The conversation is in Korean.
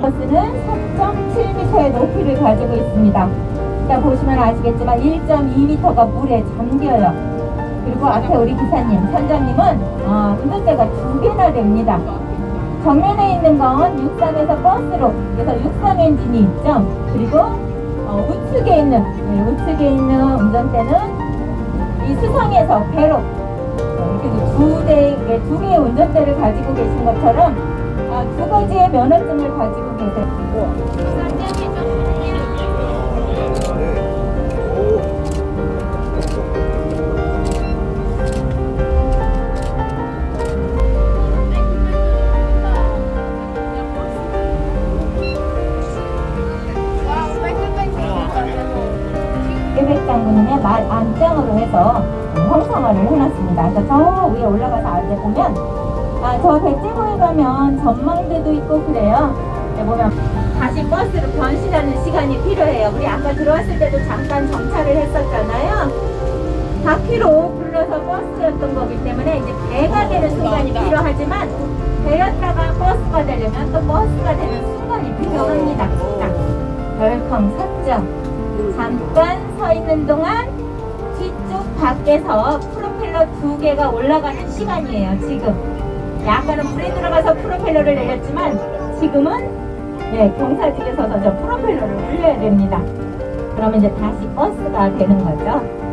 버스는 4.7m의 높이를 가지고 있습니다. 일단 보시면 아시겠지만 1.2m가 물에 잠겨요. 그리고 앞에 우리 기사님, 선장님은 어, 운전대가 두 개나 됩니다. 정면에 있는 건 육상에서 버스로 그래서 육상 엔진이 있죠. 그리고 어, 우측에 있는 네, 우측에 있는 운전대는 이 수상에서 배로 어, 이렇게 두 대, 네, 두 개의 운전대를 가지고 계신 것처럼 아, 두 가지의 면허증을 가지고 계세요. 장군의 말 안장으로 해서 형상화를 해놨습니다. 그래서 저 위에 올라가서 아래 보면 아, 저 배째고에 가면 전망대도 있고 그래요. 여기 보면 다시 버스로 변신하는 시간이 필요해요. 우리 아까 들어왔을 때도 잠깐 정차를 했었잖아요. 바퀴로 불러서 버스였던 거기 때문에 이제 배가 되는 순간이 필요하지만 배였다가 버스가 되려면 또 버스가 되는 순간이 필요합니다. 자, 덜컹 섰죠. 잠깐 서 있는 동안 뒤쪽 밖에서 프로펠러 두 개가 올라가는 시간이에요. 지금. 약간은 물에 들어가서 프로펠러를 내렸지만 지금은 네, 경사직에 서서 저 프로펠러를 올려야 됩니다. 그러면 이제 다시 버스가 되는 거죠.